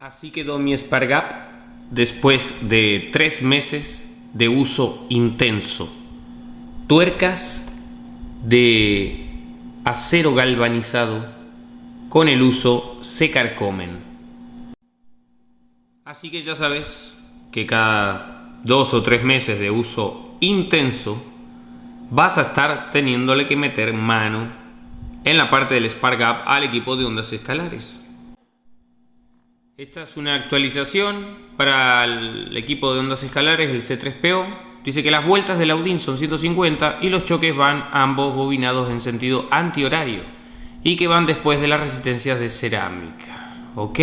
Así quedó mi Spargap después de tres meses de uso intenso. Tuercas de acero galvanizado con el uso se carcomen. Así que ya sabes que cada dos o tres meses de uso intenso vas a estar teniéndole que meter mano en la parte del Spargap al equipo de ondas escalares. Esta es una actualización para el equipo de ondas escalares, el C3PO. Dice que las vueltas del Audin son 150 y los choques van ambos bobinados en sentido antihorario y que van después de las resistencias de cerámica. ¿Ok?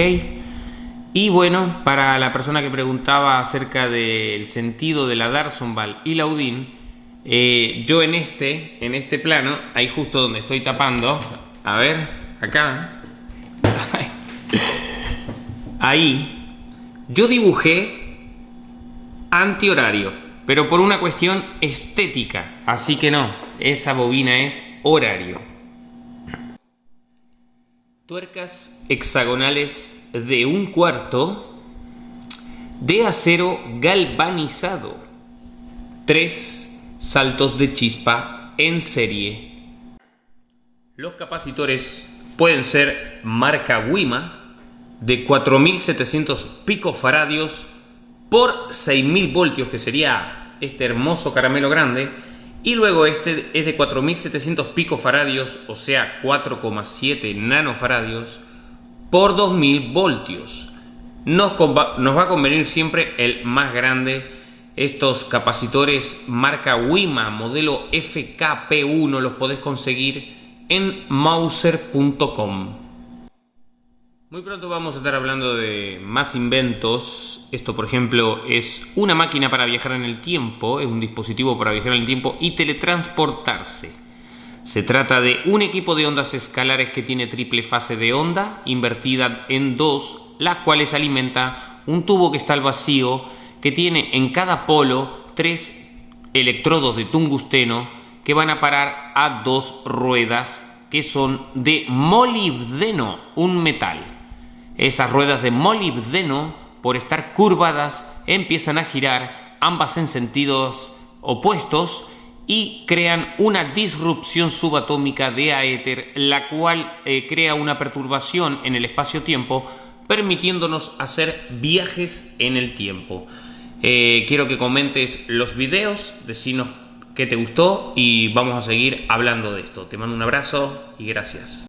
Y bueno, para la persona que preguntaba acerca del sentido de la Darsonval y la Audin, eh, yo en este, en este plano, ahí justo donde estoy tapando, a ver, acá, ahí yo dibujé antihorario, pero por una cuestión estética, así que no, esa bobina es horario. Tuercas hexagonales de un cuarto de acero galvanizado. Tres saltos de chispa en serie. Los capacitores pueden ser marca Wima de 4700 picofaradios por 6000 voltios, que sería este hermoso caramelo grande. Y luego este es de 4700 picofaradios, o sea 4,7 nanofaradios por 2000 voltios. Nos, nos va a convenir siempre el más grande. Estos capacitores marca Wima, modelo FKP1, los podés conseguir en mauser.com. Muy pronto vamos a estar hablando de más inventos. Esto, por ejemplo, es una máquina para viajar en el tiempo, es un dispositivo para viajar en el tiempo y teletransportarse. Se trata de un equipo de ondas escalares que tiene triple fase de onda invertida en dos, las cuales alimenta un tubo que está al vacío, que tiene en cada polo tres electrodos de tungsteno que van a parar a dos ruedas que son de molibdeno, un metal. Esas ruedas de molibdeno, por estar curvadas, empiezan a girar ambas en sentidos opuestos y crean una disrupción subatómica de aéter, la cual eh, crea una perturbación en el espacio-tiempo, permitiéndonos hacer viajes en el tiempo. Eh, quiero que comentes los videos, decinos qué te gustó y vamos a seguir hablando de esto. Te mando un abrazo y gracias.